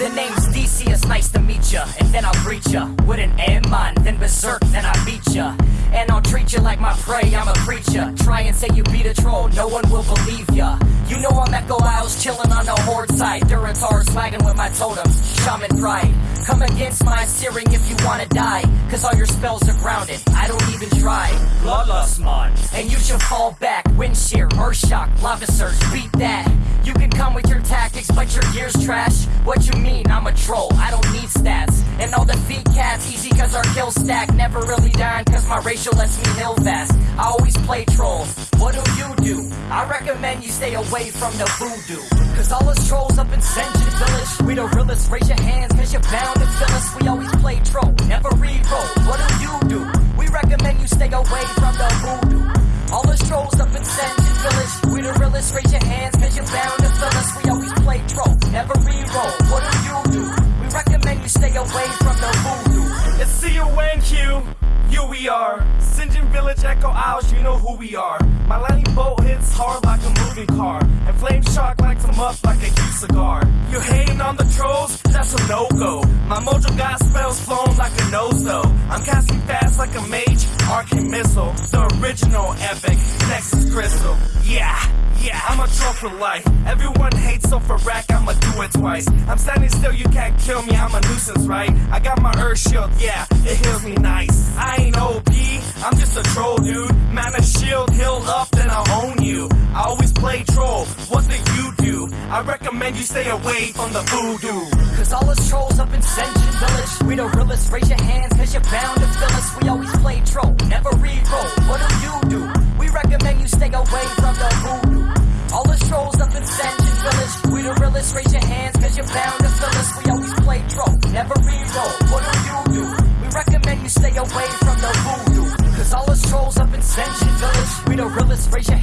The name's Decius, nice to meet ya. And then I'll greet ya With an air mind, then berserk, then I beat ya. And I'll treat ya like my prey, I'm a creature. Try and say you beat a troll, no one will believe ya. You know I'm Echo Isles, chillin' on the horde side. Durotar swaggin' with my totems, shaman pride. Come against my searing if you wanna die. Cause all your spells are grounded, I don't even try. Bloodlust mon. And you should fall back, wind shear, earth shock, lava surge, beat that. You can come with your tactics, but your gear's trash. What you mean? I'm a troll, I don't need stats. And all defeat cats, easy cause our kill stack. Never really dying cause my ratio lets me heal fast. I always play trolls. What do you do? Recommend you stay away from the voodoo. Cause all us trolls up in Sen'jin Village, we the realest. Raise your hands cause you're bound to fill us. We always play troll, never re-roll. What do you Echo Isles, you know who we are. My lightning bolt hits hard like a moving car. And Flame Shock lights them up like a huge cigar. You hating on the trolls? That's a no-go. Mojo got spells flown like a nose though. I'm casting fast like a mage, arcane missile. The original epic, Nexus Crystal. Yeah, yeah, I'm a troll for life. Everyone hates, so for rack, I'ma do it twice. I'm standing still, you can't kill me, I'm a nuisance, right? I got my earth shield, yeah, it heals me nice. I ain't OP, I'm just a troll, dude. Mana shield, healed up, then I'll own you. I I recommend you stay away from the voodoo. Cause all us trolls up in Sen'jin Village, we the realest. Raise your hands cause you're bound to fill us. We always play troll, never re-roll. What do you do? We recommend you stay away from the voodoo. All us trolls up in Sen'jin Village, we the realest. Raise your hands cause you're bound to fill us. We always play troll, never re-roll. What do you do? We recommend you stay away from the voodoo. Cause all us trolls up in Sen'jin Village, we the realest. Raise your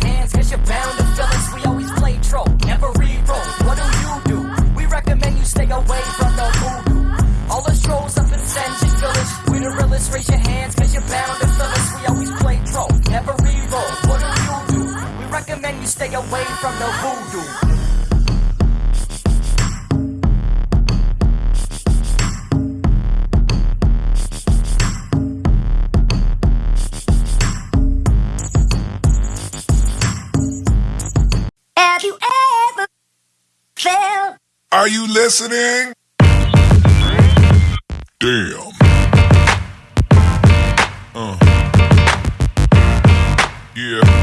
stay away from the voodoo. Are you listening? Damn. Uh. Yeah.